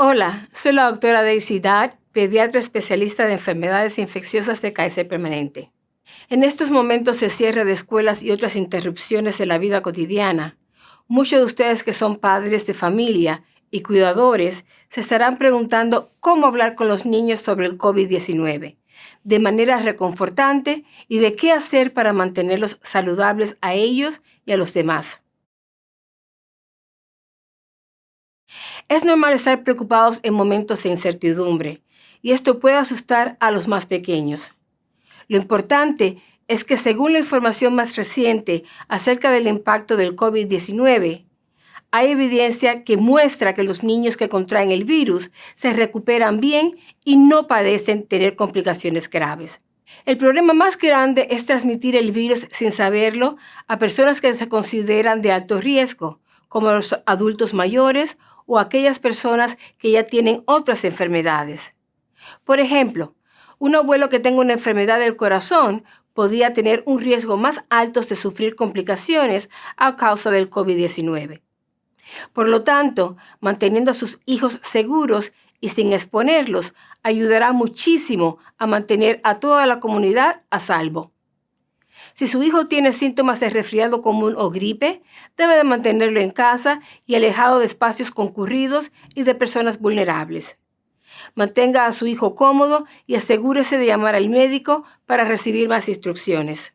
Hola, soy la doctora Daisy Dad, pediatra especialista de enfermedades infecciosas de Kaiser Permanente. En estos momentos de cierre de escuelas y otras interrupciones en la vida cotidiana, muchos de ustedes que son padres de familia y cuidadores se estarán preguntando cómo hablar con los niños sobre el COVID-19 de manera reconfortante y de qué hacer para mantenerlos saludables a ellos y a los demás. Es normal estar preocupados en momentos de incertidumbre, y esto puede asustar a los más pequeños. Lo importante es que según la información más reciente acerca del impacto del COVID-19, hay evidencia que muestra que los niños que contraen el virus se recuperan bien y no padecen tener complicaciones graves. El problema más grande es transmitir el virus sin saberlo a personas que se consideran de alto riesgo, como los adultos mayores o aquellas personas que ya tienen otras enfermedades. Por ejemplo, un abuelo que tenga una enfermedad del corazón podría tener un riesgo más alto de sufrir complicaciones a causa del COVID-19. Por lo tanto, manteniendo a sus hijos seguros y sin exponerlos ayudará muchísimo a mantener a toda la comunidad a salvo. Si su hijo tiene síntomas de resfriado común o gripe, debe de mantenerlo en casa y alejado de espacios concurridos y de personas vulnerables. Mantenga a su hijo cómodo y asegúrese de llamar al médico para recibir más instrucciones.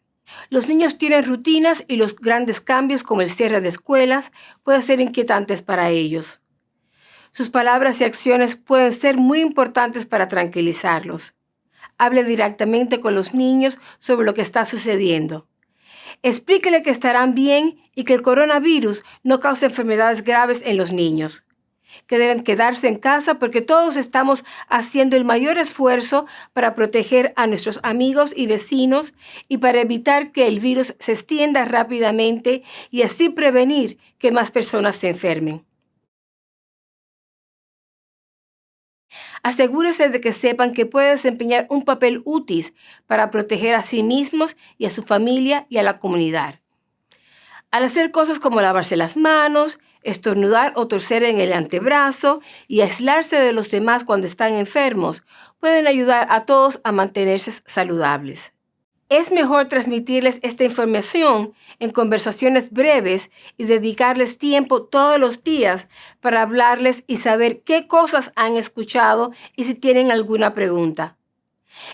Los niños tienen rutinas y los grandes cambios como el cierre de escuelas pueden ser inquietantes para ellos. Sus palabras y acciones pueden ser muy importantes para tranquilizarlos. Hable directamente con los niños sobre lo que está sucediendo. Explíquele que estarán bien y que el coronavirus no causa enfermedades graves en los niños que deben quedarse en casa porque todos estamos haciendo el mayor esfuerzo para proteger a nuestros amigos y vecinos y para evitar que el virus se extienda rápidamente y así prevenir que más personas se enfermen. Asegúrese de que sepan que puede desempeñar un papel útil para proteger a sí mismos y a su familia y a la comunidad. Al hacer cosas como lavarse las manos, estornudar o torcer en el antebrazo y aislarse de los demás cuando están enfermos, pueden ayudar a todos a mantenerse saludables. Es mejor transmitirles esta información en conversaciones breves y dedicarles tiempo todos los días para hablarles y saber qué cosas han escuchado y si tienen alguna pregunta.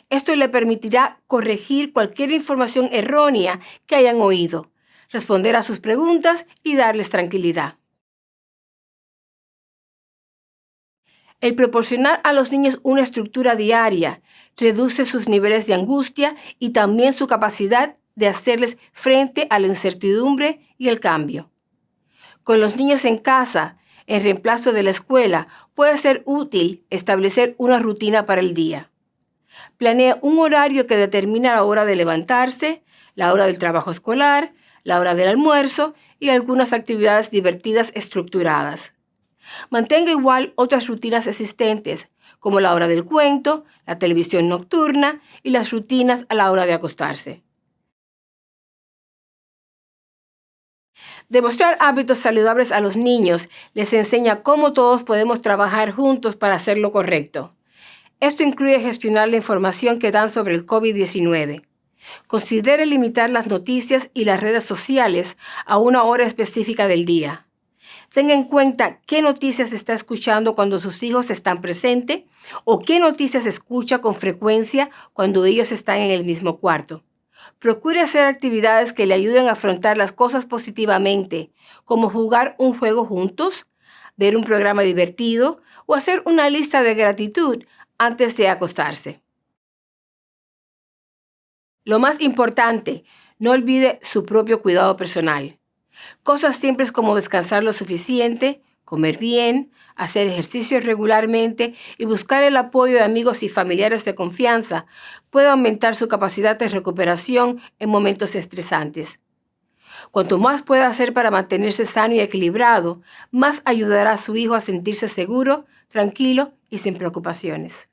Esto le permitirá corregir cualquier información errónea que hayan oído, responder a sus preguntas y darles tranquilidad. El proporcionar a los niños una estructura diaria reduce sus niveles de angustia y también su capacidad de hacerles frente a la incertidumbre y el cambio. Con los niños en casa, en reemplazo de la escuela, puede ser útil establecer una rutina para el día. Planea un horario que determina la hora de levantarse, la hora del trabajo escolar, la hora del almuerzo y algunas actividades divertidas estructuradas. Mantenga igual otras rutinas existentes, como la hora del cuento, la televisión nocturna y las rutinas a la hora de acostarse. Demostrar hábitos saludables a los niños les enseña cómo todos podemos trabajar juntos para hacer lo correcto. Esto incluye gestionar la información que dan sobre el COVID-19. Considere limitar las noticias y las redes sociales a una hora específica del día. Tenga en cuenta qué noticias está escuchando cuando sus hijos están presentes o qué noticias escucha con frecuencia cuando ellos están en el mismo cuarto. Procure hacer actividades que le ayuden a afrontar las cosas positivamente, como jugar un juego juntos, ver un programa divertido o hacer una lista de gratitud antes de acostarse. Lo más importante, no olvide su propio cuidado personal. Cosas simples como descansar lo suficiente, comer bien, hacer ejercicio regularmente y buscar el apoyo de amigos y familiares de confianza puede aumentar su capacidad de recuperación en momentos estresantes. Cuanto más pueda hacer para mantenerse sano y equilibrado, más ayudará a su hijo a sentirse seguro, tranquilo y sin preocupaciones.